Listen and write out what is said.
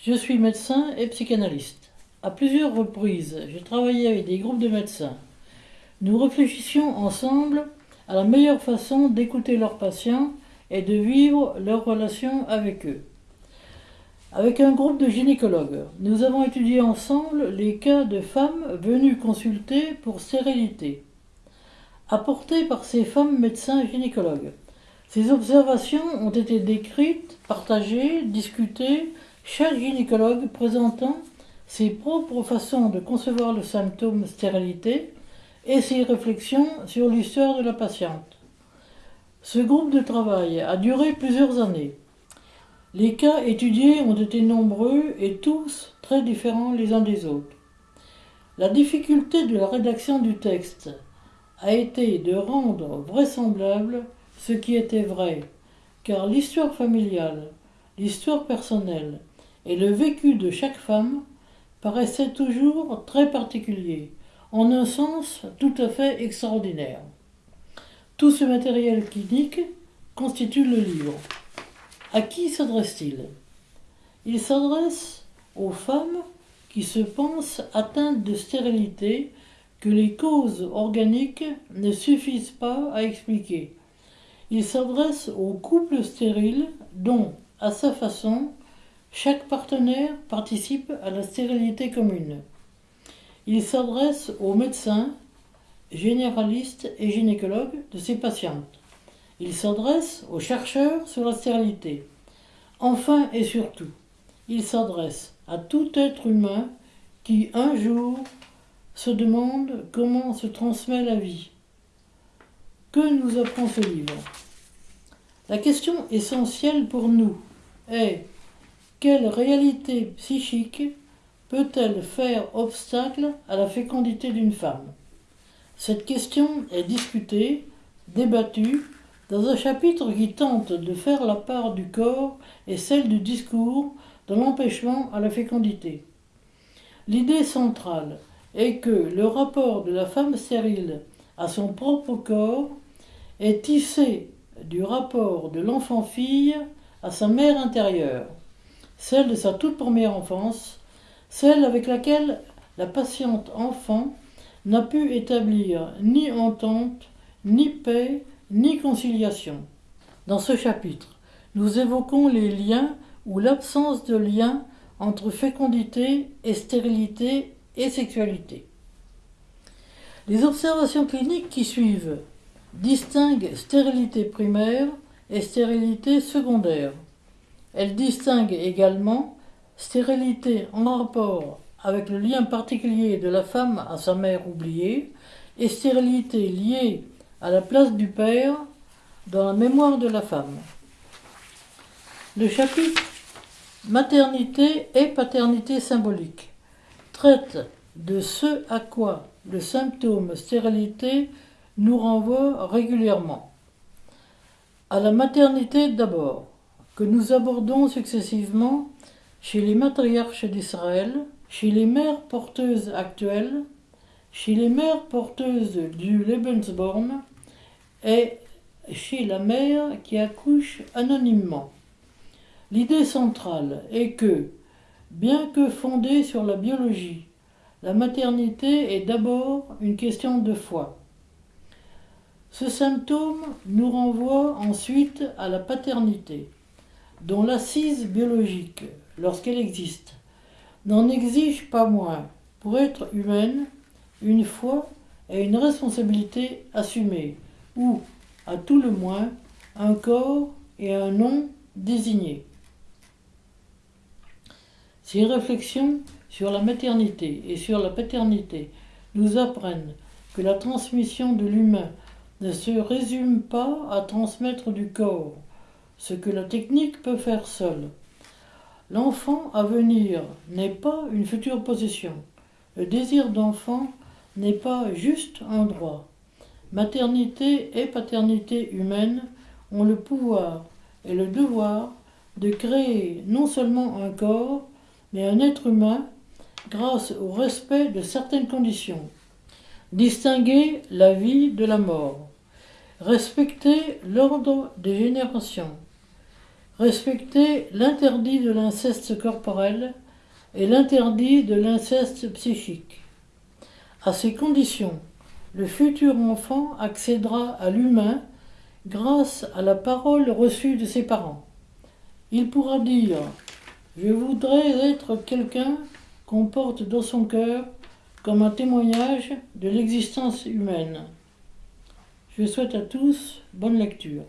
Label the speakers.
Speaker 1: Je suis médecin et psychanalyste. À plusieurs reprises, j'ai travaillé avec des groupes de médecins. Nous réfléchissions ensemble à la meilleure façon d'écouter leurs patients et de vivre leur relation avec eux. Avec un groupe de gynécologues, nous avons étudié ensemble les cas de femmes venues consulter pour stérilité, apportés par ces femmes médecins gynécologues. Ces observations ont été décrites, partagées, discutées, chaque gynécologue présentant ses propres façons de concevoir le symptôme stérilité et ses réflexions sur l'histoire de la patiente. Ce groupe de travail a duré plusieurs années. Les cas étudiés ont été nombreux et tous très différents les uns des autres. La difficulté de la rédaction du texte a été de rendre vraisemblable ce qui était vrai, car l'histoire familiale, l'histoire personnelle et le vécu de chaque femme paraissaient toujours très particuliers, en un sens tout à fait extraordinaire. Tout ce matériel clinique constitue le livre. À qui s'adresse-t-il? Il s'adresse aux femmes qui se pensent atteintes de stérilité que les causes organiques ne suffisent pas à expliquer. Il s'adresse aux couples stériles dont, à sa façon, chaque partenaire participe à la stérilité commune. Il s'adresse aux médecins, généralistes et gynécologues de ces patientes. Il s'adresse aux chercheurs sur la stérilité. Enfin et surtout, il s'adresse à tout être humain qui un jour se demande comment se transmet la vie. Que nous apprend ce livre? La question essentielle pour nous est quelle réalité psychique peut-elle faire obstacle à la fécondité d'une femme? Cette question est discutée, débattue dans un chapitre qui tente de faire la part du corps et celle du discours dans l'empêchement à la fécondité. L'idée centrale est que le rapport de la femme stérile à son propre corps est tissé du rapport de l'enfant-fille à sa mère intérieure, celle de sa toute première enfance, celle avec laquelle la patiente enfant n'a pu établir ni entente, ni paix, ni conciliation. Dans ce chapitre, nous évoquons les liens ou l'absence de lien entre fécondité et stérilité et sexualité. Les observations cliniques qui suivent distinguent stérilité primaire et stérilité secondaire. Elles distinguent également stérilité en rapport avec le lien particulier de la femme à sa mère oubliée et stérilité liée à la place du père dans la mémoire de la femme. Le chapitre Maternité et paternité symbolique traite de ce à quoi le symptôme stérilité nous renvoie régulièrement. À la maternité d'abord, que nous abordons successivement chez les matriarches d'Israël, chez les mères porteuses actuelles, chez les mères porteuses du Lebensborn et chez la mère qui accouche anonymement. L'idée centrale est que, bien que fondée sur la biologie, la maternité est d'abord une question de foi. Ce symptôme nous renvoie ensuite à la paternité, dont l'assise biologique, lorsqu'elle existe, n'en exige pas moins, pour être humaine, une foi et une responsabilité assumées, ou, à tout le moins, un corps et un nom désignés. Ces réflexions sur la maternité et sur la paternité nous apprennent que la transmission de l'humain ne se résume pas à transmettre du corps, ce que la technique peut faire seule. L'enfant à venir n'est pas une future possession. Le désir d'enfant n'est pas juste un droit. Maternité et paternité humaine ont le pouvoir et le devoir de créer non seulement un corps, mais un être humain grâce au respect de certaines conditions. Distinguer la vie de la mort. Respecter l'ordre des générations. Respecter l'interdit de l'inceste corporel et l'interdit de l'inceste psychique. À ces conditions, le futur enfant accédera à l'humain grâce à la parole reçue de ses parents. Il pourra dire Je voudrais être quelqu'un qu'on porte dans son cœur comme un témoignage de l'existence humaine. Je souhaite à tous bonne lecture.